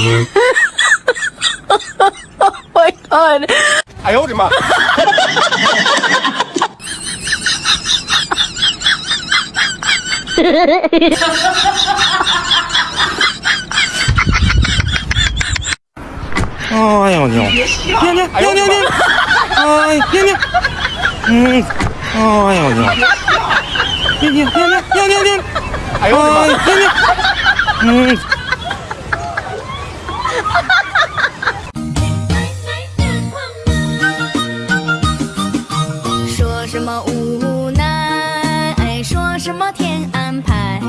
you. oh my god. I owed him up. 아, 아니 요. 아니 요. 아니 요. 아니 요. 아니 요. 아, 아니 요. 음. 아, 아니 요. 아니 요. 아니 요. 아니 요. 아니 요. 아니 요. 아니 요. 아니 요. 아니 요. 아니 요. 哈哈哈哈哈！说什么无奈，说什么天安排。